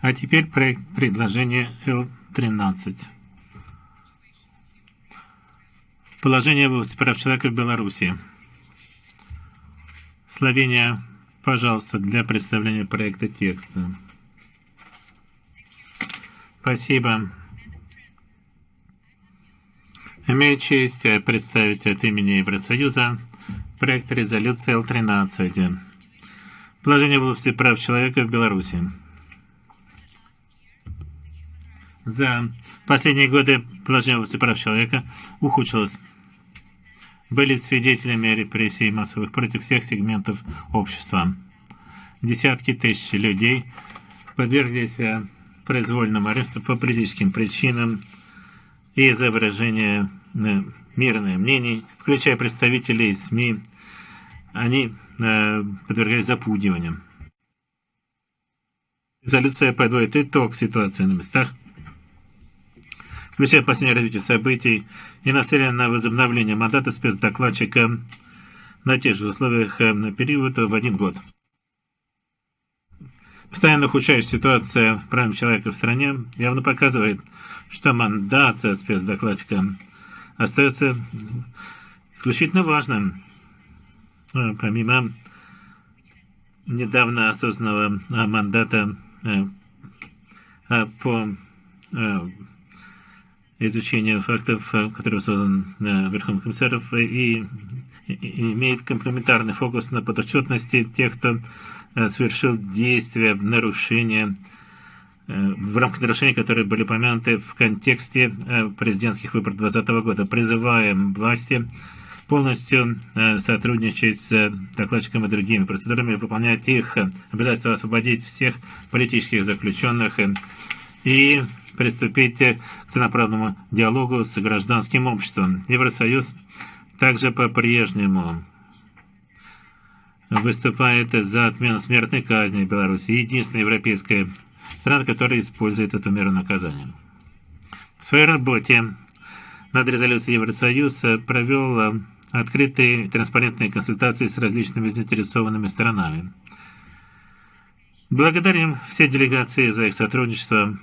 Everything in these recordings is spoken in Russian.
А теперь проект предложения Л-13. Положение прав человека в Беларуси. Словения, пожалуйста, для представления проекта текста. Спасибо. Имею честь представить от имени Евросоюза проект резолюции Л-13. Положение в области прав человека в Беларуси. За последние годы положение в области прав человека ухудшилось. Были свидетелями репрессий массовых против всех сегментов общества. Десятки тысяч людей подверглись произвольному аресту по политическим причинам и за выражение мирных мнений, включая представителей СМИ, они э, подвергались запугиваниям. Резолюция подводит итог ситуации на местах, включая последнее развитие событий и нацелена на возобновление мандата спецдокладчика на тех же условиях на период в один год. Постоянно ухудшающая ситуация прав человека в стране явно показывает, что мандат спецдокладчика остается исключительно важным. Э, помимо недавно осознанного э, мандата э, по изучению фактов, который создан Верховным комиссаром, и имеет комплементарный фокус на подотчетности тех, кто совершил действия нарушения в рамках нарушений, которые были упомянуты в контексте президентских выборов 2020 года. Призываем власти полностью сотрудничать с докладчиком и другими процедурами, выполнять их обязательство освободить всех политических заключенных и приступить к целенаправленному диалогу с гражданским обществом. Евросоюз также по-прежнему выступает за отмену смертной казни в Беларуси. Единственная европейская страна, которая использует эту меру наказания. В своей работе над резолюцией Евросоюз провел открытые транспарентные консультации с различными заинтересованными сторонами. Благодарим все делегации за их сотрудничество.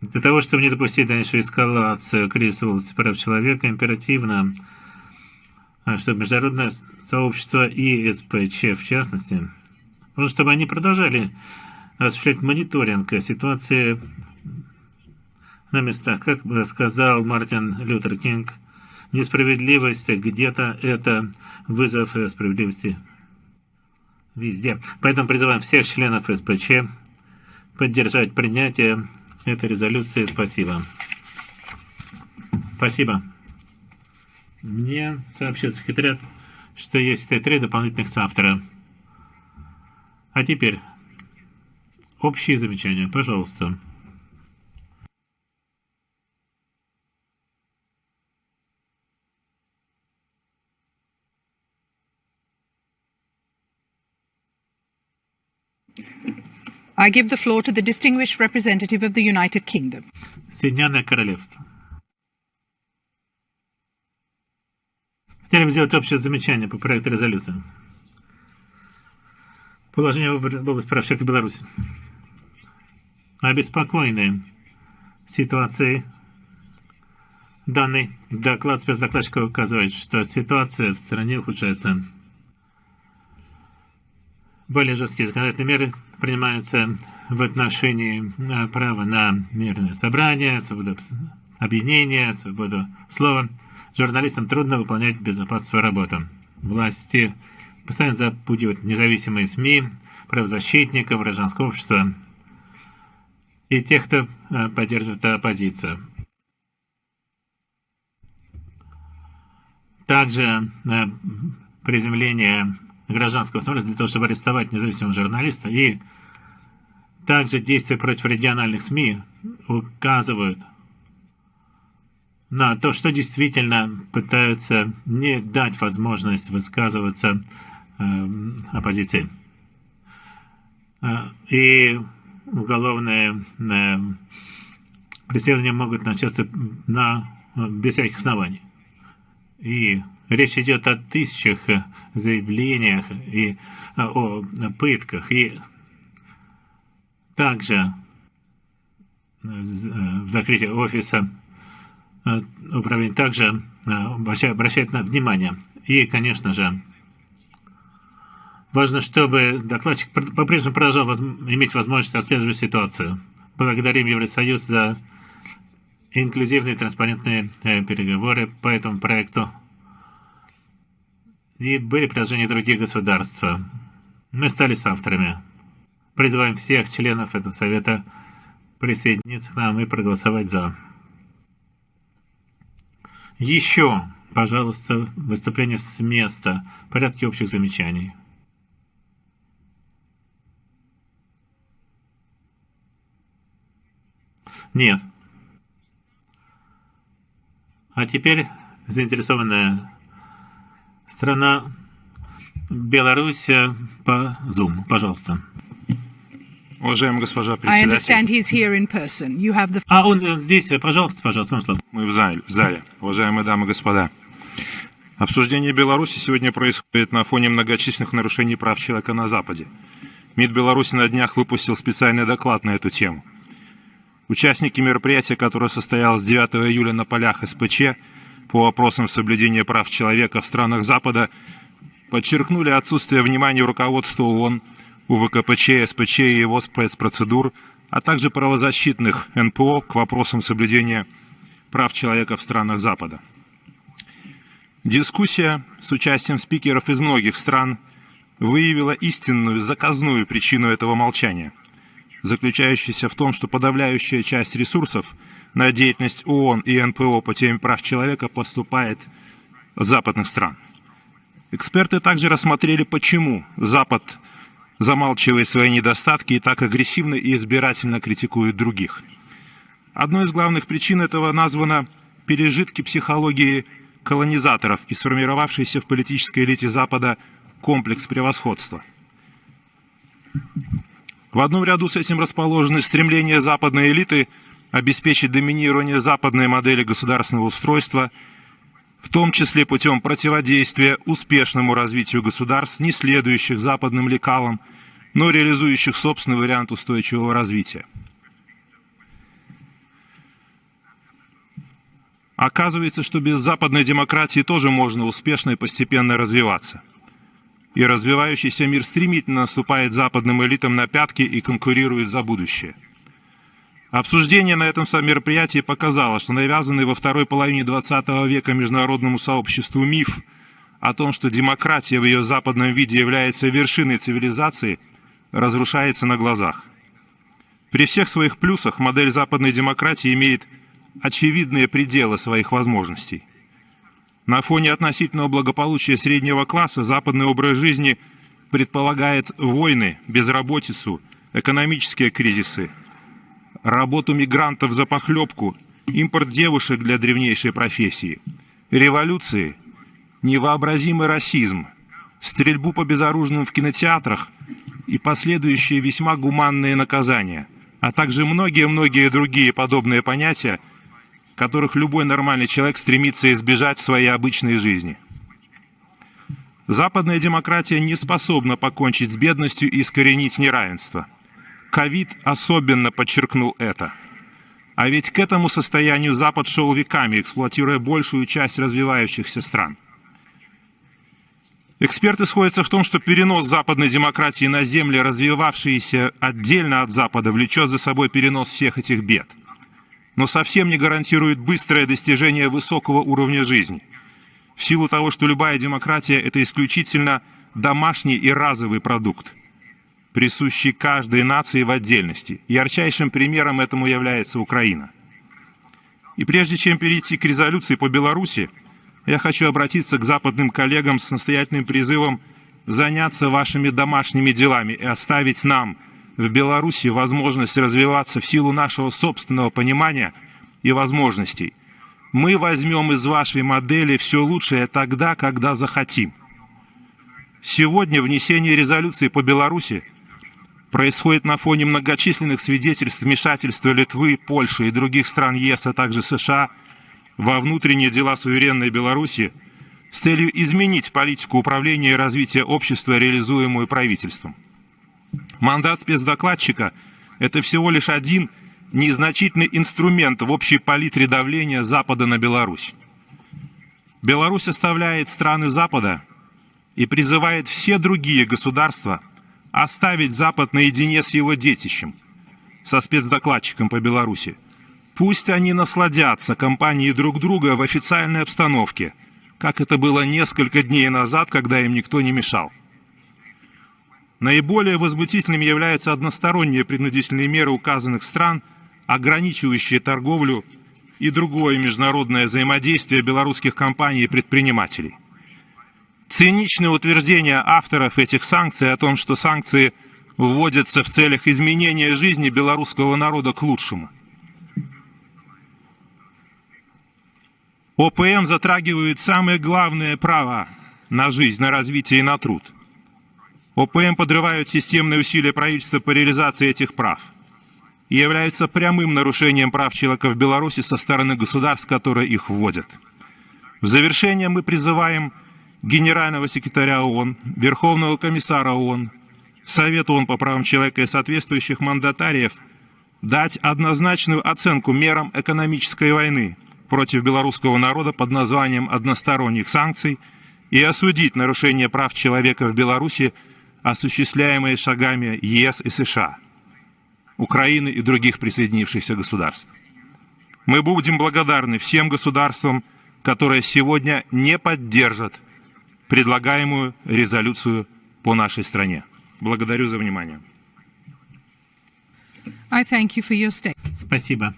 Для того, чтобы не допустить дальнейшую эскалацию кризиса в области прав человека, императивно, чтобы международное сообщество и СПЧ в частности, чтобы они продолжали осуществлять мониторинг ситуации на местах. Как сказал Мартин Лютер Кинг, несправедливость где-то это вызов справедливости везде. Поэтому призываем всех членов СПЧ поддержать принятие этой резолюции. Спасибо. Спасибо. Мне сообщил секретарь, что есть три дополнительных соавтора. А теперь общие замечания. Пожалуйста. I give the floor to the distinguished representative of the United Kingdom. Соединенное Королевство. Хотели бы сделать общее замечание по проекту резолюции. Положение в области прав человека в Беларуси. Обеспокоены ситуацией. Данный доклад спецдокладчика указывает, что ситуация в стране ухудшается. Более жесткие законодательные меры принимаются в отношении э, права на мирное собрание, свободу объединения, свободу слова. Журналистам трудно выполнять безопасную работу. Власти постоянно запугивают независимые СМИ, правозащитников, гражданского общества и тех, кто э, поддерживает оппозицию. Также э, приземление гражданского сообщества для того, чтобы арестовать независимого журналиста. И также действия против региональных СМИ указывают на то, что действительно пытаются не дать возможность высказываться э, оппозиции. Э, и уголовные э, преследования могут начаться на, без всяких оснований. И речь идет о тысячах заявлениях и о пытках. И также в закрытии офиса управление также обращает на внимание. И, конечно же, важно, чтобы докладчик по-прежнему продолжал воз иметь возможность отслеживать ситуацию. Благодарим Евросоюз за инклюзивные транспарентные э, переговоры по этому проекту. И были предложения других государств. Мы стали с авторами. Призываем всех членов этого совета присоединиться к нам и проголосовать за. Еще, пожалуйста, выступление с места. Порядки общих замечаний. Нет. А теперь заинтересованная страна Беларусь по Zoom. Пожалуйста. Уважаемая госпожа председатель. А он здесь, пожалуйста, пожалуйста, вам слово. Мы в зале, в зале. Уважаемые дамы и господа. Обсуждение Беларуси сегодня происходит на фоне многочисленных нарушений прав человека на Западе. МИД Беларуси на днях выпустил специальный доклад на эту тему. Участники мероприятия, которое состоялось 9 июля на полях СПЧ по вопросам соблюдения прав человека в странах Запада, подчеркнули отсутствие внимания руководства ООН, УВКПЧ, СПЧ и его спецпроцедур, а также правозащитных НПО к вопросам соблюдения прав человека в странах Запада. Дискуссия с участием спикеров из многих стран выявила истинную заказную причину этого молчания – заключающийся в том, что подавляющая часть ресурсов на деятельность ООН и НПО по теме прав человека поступает западных стран. Эксперты также рассмотрели, почему Запад замалчивает свои недостатки и так агрессивно и избирательно критикует других. Одной из главных причин этого названо пережитки психологии колонизаторов и сформировавшийся в политической элите Запада комплекс превосходства. В одном ряду с этим расположены стремления западной элиты обеспечить доминирование западной модели государственного устройства, в том числе путем противодействия успешному развитию государств, не следующих западным лекалам, но реализующих собственный вариант устойчивого развития. Оказывается, что без западной демократии тоже можно успешно и постепенно развиваться – и развивающийся мир стремительно наступает западным элитам на пятки и конкурирует за будущее. Обсуждение на этом мероприятии показало, что навязанный во второй половине XX века международному сообществу миф о том, что демократия в ее западном виде является вершиной цивилизации, разрушается на глазах. При всех своих плюсах модель западной демократии имеет очевидные пределы своих возможностей. На фоне относительного благополучия среднего класса западный образ жизни предполагает войны, безработицу, экономические кризисы, работу мигрантов за похлебку, импорт девушек для древнейшей профессии, революции, невообразимый расизм, стрельбу по безоружным в кинотеатрах и последующие весьма гуманные наказания, а также многие-многие другие подобные понятия, которых любой нормальный человек стремится избежать в своей обычной жизни. Западная демократия не способна покончить с бедностью и искоренить неравенство. Ковид особенно подчеркнул это. А ведь к этому состоянию Запад шел веками, эксплуатируя большую часть развивающихся стран. Эксперты сходятся в том, что перенос западной демократии на земли, развивавшиеся отдельно от Запада, влечет за собой перенос всех этих бед но совсем не гарантирует быстрое достижение высокого уровня жизни. В силу того, что любая демократия – это исключительно домашний и разовый продукт, присущий каждой нации в отдельности. Ярчайшим примером этому является Украина. И прежде чем перейти к резолюции по Беларуси, я хочу обратиться к западным коллегам с настоятельным призывом заняться вашими домашними делами и оставить нам – в Беларуси возможность развиваться в силу нашего собственного понимания и возможностей. Мы возьмем из вашей модели все лучшее тогда, когда захотим. Сегодня внесение резолюции по Беларуси происходит на фоне многочисленных свидетельств вмешательства Литвы, Польши и других стран ЕС, а также США во внутренние дела суверенной Беларуси с целью изменить политику управления и развития общества, реализуемую правительством. Мандат спецдокладчика – это всего лишь один незначительный инструмент в общей палитре давления Запада на Беларусь. Беларусь оставляет страны Запада и призывает все другие государства оставить Запад наедине с его детищем, со спецдокладчиком по Беларуси. Пусть они насладятся компанией друг друга в официальной обстановке, как это было несколько дней назад, когда им никто не мешал. Наиболее возмутительными являются односторонние принудительные меры указанных стран, ограничивающие торговлю и другое международное взаимодействие белорусских компаний и предпринимателей. Циничное утверждение авторов этих санкций о том, что санкции вводятся в целях изменения жизни белорусского народа к лучшему. ОПМ затрагивает самые главные права на жизнь, на развитие и на труд. ОПМ подрывают системные усилия правительства по реализации этих прав – и являются прямым нарушением прав человека в Беларуси со стороны государств, которые их вводят. В завершение мы призываем генерального секретаря ООН, Верховного комиссара ООН, Совет ООН по правам человека и соответствующих мандатариев дать однозначную оценку мерам экономической войны против белорусского народа под названием односторонних санкций и осудить нарушение прав человека в Беларуси, осуществляемые шагами ЕС и США. Украины и других присоединившихся государств. Мы будем благодарны всем государствам, которые сегодня не поддержат предлагаемую резолюцию по нашей стране. Благодарю за внимание. I thank you for your Спасибо.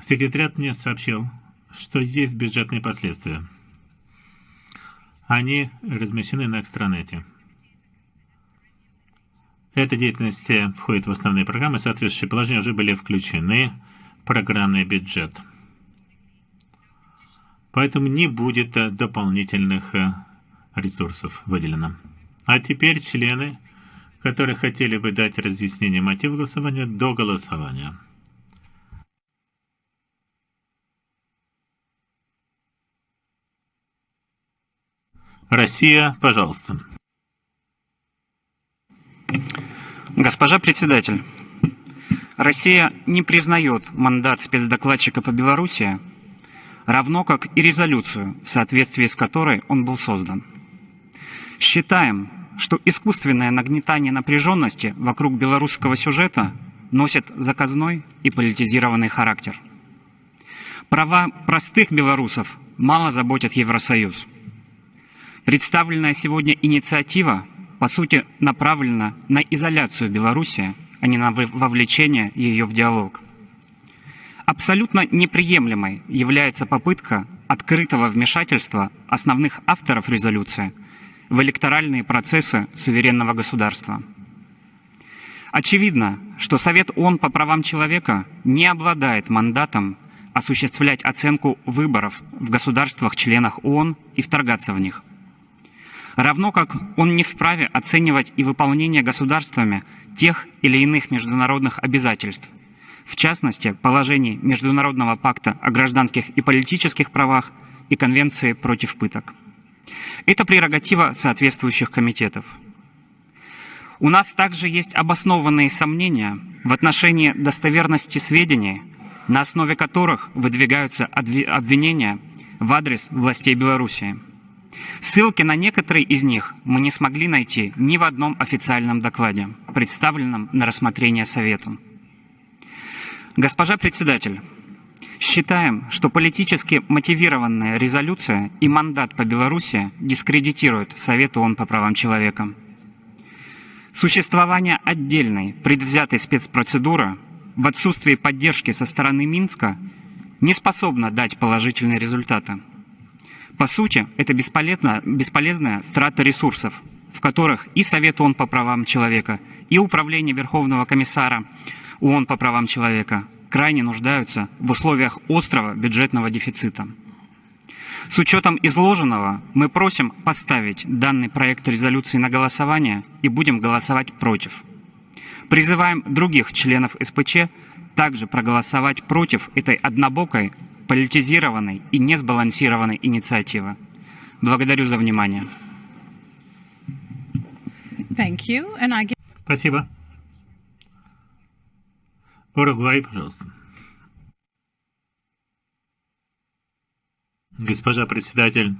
Секретариат мне сообщил, что есть бюджетные последствия. Они размещены на экстранете. Эта деятельность входит в основные программы, соответствующие положения уже были включены в программный бюджет. Поэтому не будет дополнительных ресурсов выделено. А теперь члены, которые хотели бы дать разъяснение мотива голосования до голосования. Россия, пожалуйста. Госпожа председатель, Россия не признает мандат спецдокладчика по Беларуси, равно как и резолюцию, в соответствии с которой он был создан. Считаем, что искусственное нагнетание напряженности вокруг белорусского сюжета носит заказной и политизированный характер. Права простых белорусов мало заботят Евросоюз. Представленная сегодня инициатива по сути, направлена на изоляцию Беларуси, а не на вовлечение ее в диалог. Абсолютно неприемлемой является попытка открытого вмешательства основных авторов резолюции в электоральные процессы суверенного государства. Очевидно, что Совет ООН по правам человека не обладает мандатом осуществлять оценку выборов в государствах-членах ООН и вторгаться в них – равно как он не вправе оценивать и выполнение государствами тех или иных международных обязательств, в частности, положений Международного пакта о гражданских и политических правах и Конвенции против пыток. Это прерогатива соответствующих комитетов. У нас также есть обоснованные сомнения в отношении достоверности сведений, на основе которых выдвигаются обвинения в адрес властей Беларуси. Ссылки на некоторые из них мы не смогли найти ни в одном официальном докладе, представленном на рассмотрение Совету. Госпожа председатель, считаем, что политически мотивированная резолюция и мандат по Беларуси дискредитируют Совету ООН по правам человека. Существование отдельной предвзятой спецпроцедуры в отсутствии поддержки со стороны Минска не способно дать положительные результаты. По сути, это бесполезная, бесполезная трата ресурсов, в которых и Совет ООН по правам человека, и Управление Верховного комиссара ООН по правам человека крайне нуждаются в условиях острого бюджетного дефицита. С учетом изложенного мы просим поставить данный проект резолюции на голосование и будем голосовать против. Призываем других членов СПЧ также проголосовать против этой однобокой политизированной и несбалансированной инициативы. Благодарю за внимание. Спасибо. Уругвай, пожалуйста. Госпожа председатель,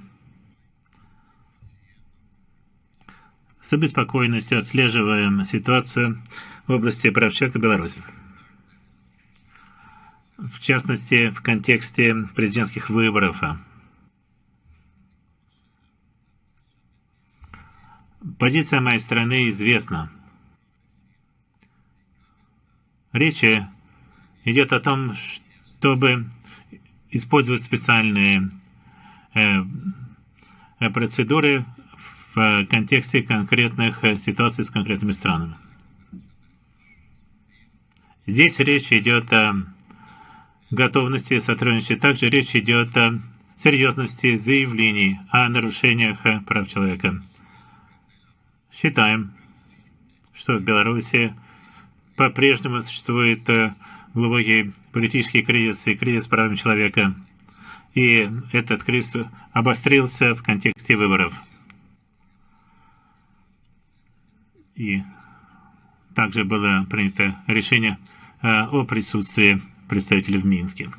с обеспокоенностью отслеживаем ситуацию в области прав человека Беларуси. В частности, в контексте президентских выборов. Позиция моей страны известна. Речь идет о том, чтобы использовать специальные э, процедуры в контексте конкретных ситуаций с конкретными странами. Здесь речь идет о готовности сотрудничать. Также речь идет о серьезности заявлений о нарушениях прав человека. Считаем, что в Беларуси по-прежнему существует глубокий политический кризис и кризис прав человека. И этот кризис обострился в контексте выборов. И также было принято решение о присутствии представителей в Минске.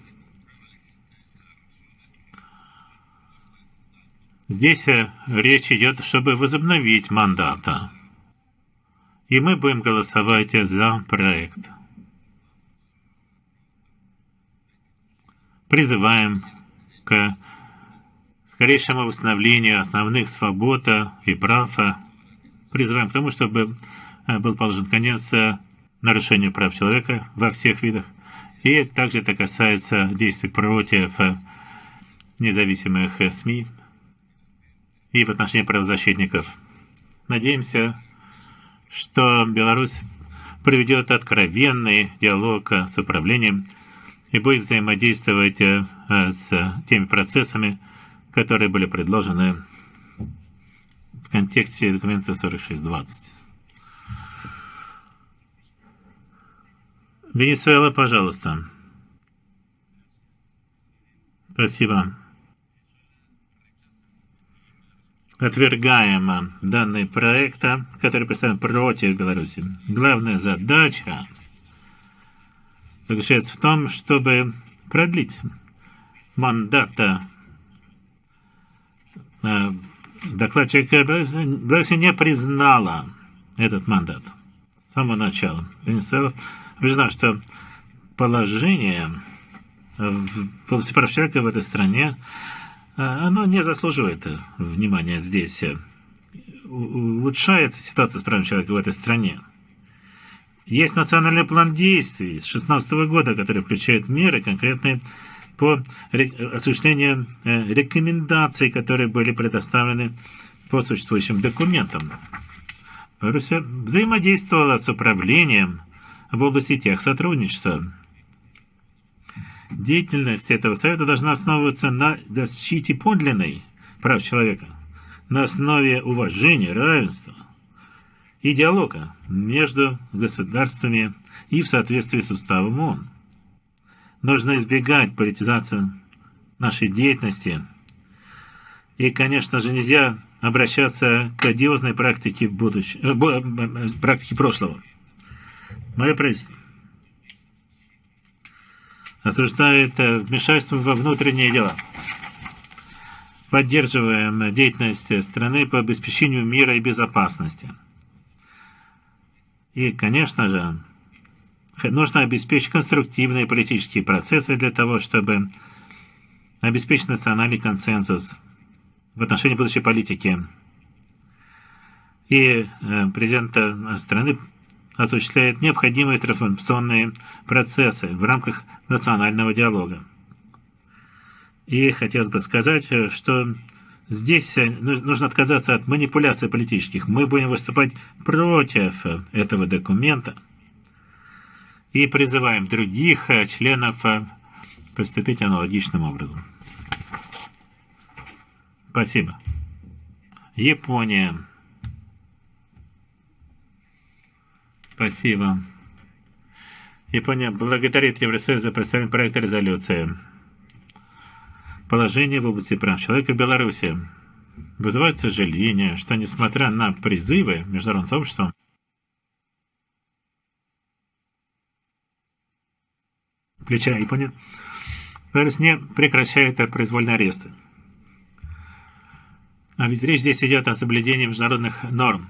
Здесь речь идет, чтобы возобновить мандата. И мы будем голосовать за проект. Призываем к скорейшему восстановлению основных свобод и прав. Призываем к тому, чтобы был положен конец нарушению прав человека во всех видах. И также это касается действий против независимых СМИ и в отношении правозащитников. Надеемся, что Беларусь проведет откровенный диалог с управлением и будет взаимодействовать с теми процессами, которые были предложены в контексте документа 4620. Венесуэла, пожалуйста. Спасибо. Отвергаем данный проект, который представлен против Беларуси. Главная задача заключается в том, чтобы продлить мандат докладчика Беларусь не признала этот мандат с самого начала. Венесуэла убеждена, что положение в прав человека в этой стране, оно не заслуживает внимания здесь. Улучшается ситуация с правами человека в этой стране. Есть национальный план действий с 2016 года, который включает меры конкретные по осуществлению рекомендаций, которые были предоставлены по существующим документам. Беларусь взаимодействовала с управлением в области тех сотрудничества. Деятельность этого совета должна основываться на защите подлинной прав человека, на основе уважения, равенства и диалога между государствами и в соответствии с уставом ООН. Нужно избегать политизации нашей деятельности. И, конечно же, нельзя обращаться к одиозной практике, будущ... Э, э, практике прошлого. Мое правительство осуждает э, вмешательство во внутренние дела. Поддерживаем деятельность страны по обеспечению мира и безопасности. И, конечно же, нужно обеспечить конструктивные политические процессы для того, чтобы обеспечить национальный консенсус в отношении будущей политики. И э, президент страны осуществляет необходимые трансформационные процессы в рамках национального диалога. И хотелось бы сказать, что здесь ну, нужно отказаться от манипуляций политических. Мы будем выступать против этого документа и призываем других членов поступить аналогичным образом. Спасибо. Япония. Положение в области прав человека в Беларуси. Вызывает сожаление, что несмотря на призывы международного сообщества, плеча Япония, Беларусь не прекращает произвольные аресты. А ведь речь здесь идет о соблюдении международных норм.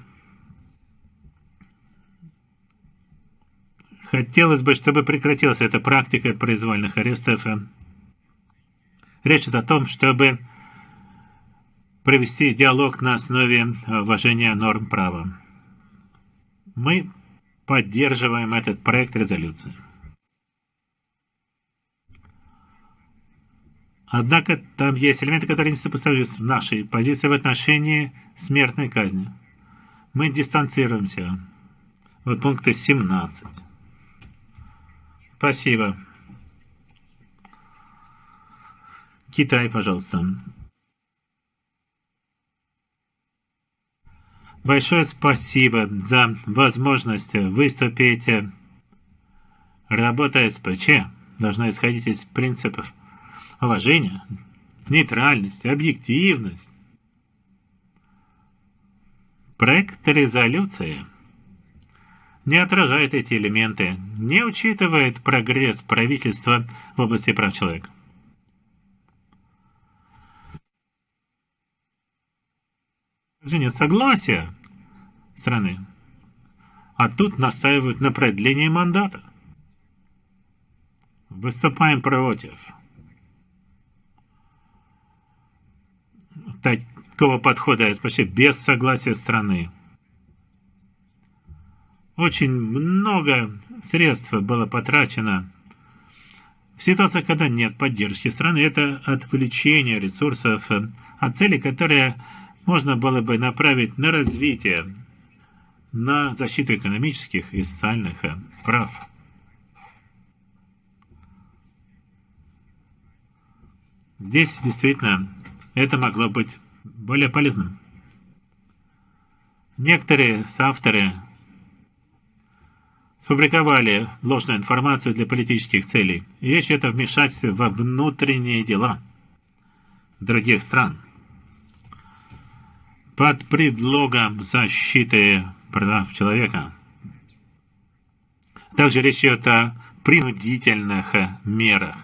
Хотелось бы, чтобы прекратилась эта практика произвольных арестов. Речь идет о том, чтобы провести диалог на основе уважения норм права. Мы поддерживаем этот проект резолюции. Однако там есть элементы, которые не сопоставимы с нашей позицией в отношении смертной казни. Мы дистанцируемся. Вот пункты 17. Спасибо. Китай, пожалуйста. Большое спасибо за возможность выступить. Работа СПЧ должна исходить из принципов уважения, нейтральности, объективность. Проект резолюции не отражает эти элементы, не учитывает прогресс правительства в области прав человека. Также нет согласия страны. А тут настаивают на продлении мандата. Выступаем против. такого подхода почти без согласия страны. Очень много средств было потрачено в ситуации, когда нет поддержки страны. Это отвлечение ресурсов от цели, которые можно было бы направить на развитие, на защиту экономических и социальных прав. Здесь действительно это могло быть более полезным. Некоторые соавторы сфабриковали ложную информацию для политических целей. И речь идет о вмешательстве во внутренние дела других стран. Под предлогом защиты прав человека. Также речь идет о принудительных мерах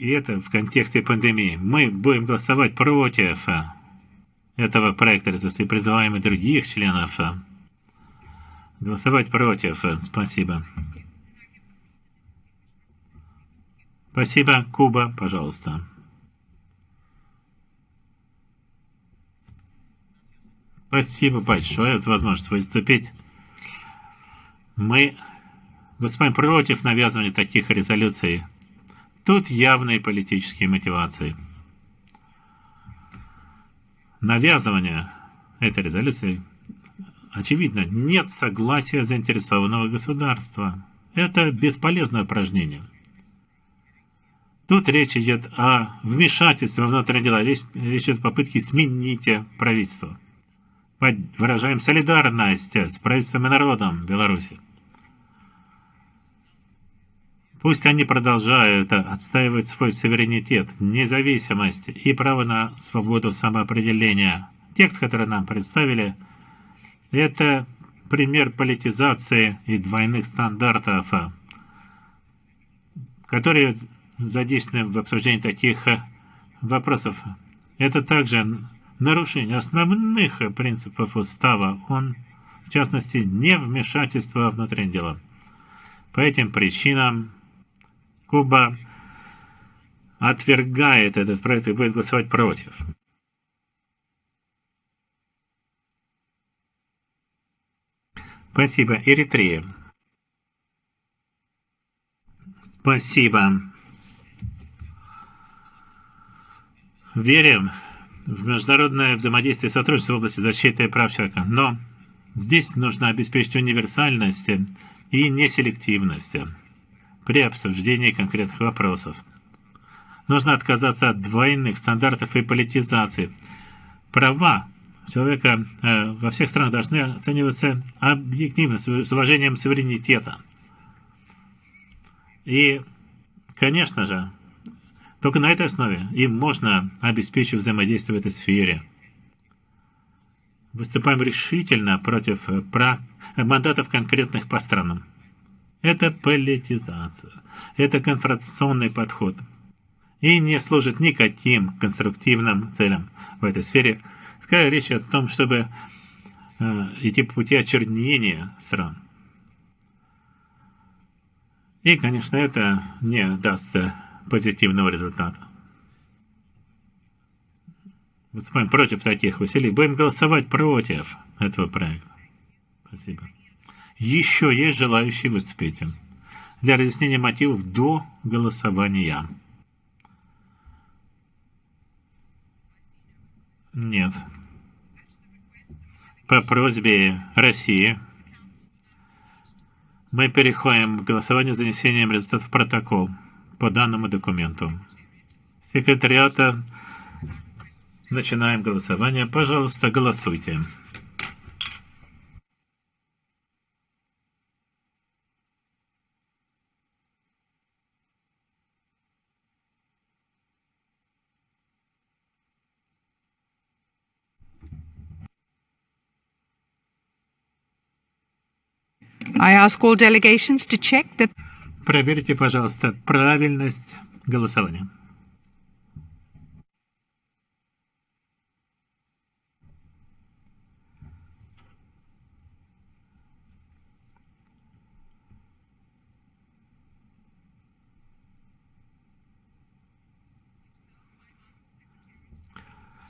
и это в контексте пандемии, мы будем голосовать против этого проекта резолюции, призываем и других членов голосовать против. Спасибо. Спасибо. Куба, пожалуйста. Спасибо большое за возможность выступить. Мы выступаем против навязывания таких резолюций. Тут явные политические мотивации. Навязывание этой резолюции, очевидно, нет согласия заинтересованного государства. Это бесполезное упражнение. Тут речь идет о вмешательстве во внутренние дела, речь, речь идет о попытке сменить правительство. Выражаем солидарность с правительством и народом Беларуси. Пусть они продолжают отстаивать свой суверенитет, независимость и право на свободу самоопределения. Текст, который нам представили, это пример политизации и двойных стандартов, которые задействованы в обсуждении таких вопросов. Это также нарушение основных принципов устава, он, в частности, не вмешательство во внутренние дела. По этим причинам Куба отвергает этот проект и будет голосовать против. Спасибо. Эритрея. Спасибо. Верим в международное взаимодействие и сотрудничество в области защиты прав человека, но здесь нужно обеспечить универсальность и неселективность при обсуждении конкретных вопросов. Нужно отказаться от двойных стандартов и политизации. Права человека э, во всех странах должны оцениваться объективно, с уважением суверенитета. И, конечно же, Только на этой основе им можно обеспечить взаимодействие в этой сфере. Выступаем решительно против мандатов конкретных по странам. Это политизация. Это конфронтационный подход. И не служит никаким конструктивным целям в этой сфере. Скорее речь о том, чтобы э, идти по пути очернения стран. И, конечно, это не даст позитивного результата. Выступаем против таких усилий. Будем голосовать против этого проекта. Спасибо. Еще есть желающие выступить для разъяснения мотивов до голосования. Нет. По просьбе России мы переходим к голосованию за занесением результатов в протокол по данному документу. Секретариата начинаем голосование. Пожалуйста, голосуйте. Ask all delegations to check that Проверьте, пожалуйста, правильность голосования.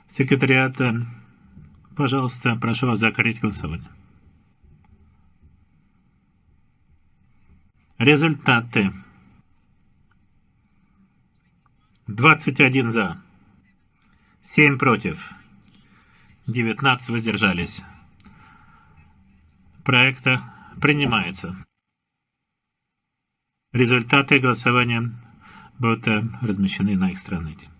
Секретариат, пожалуйста, прошу вас закрыть голосование. Результаты. 21 за, 7 против, 19 воздержались. Проекта принимается. Результаты голосования будут размещены на экстранете.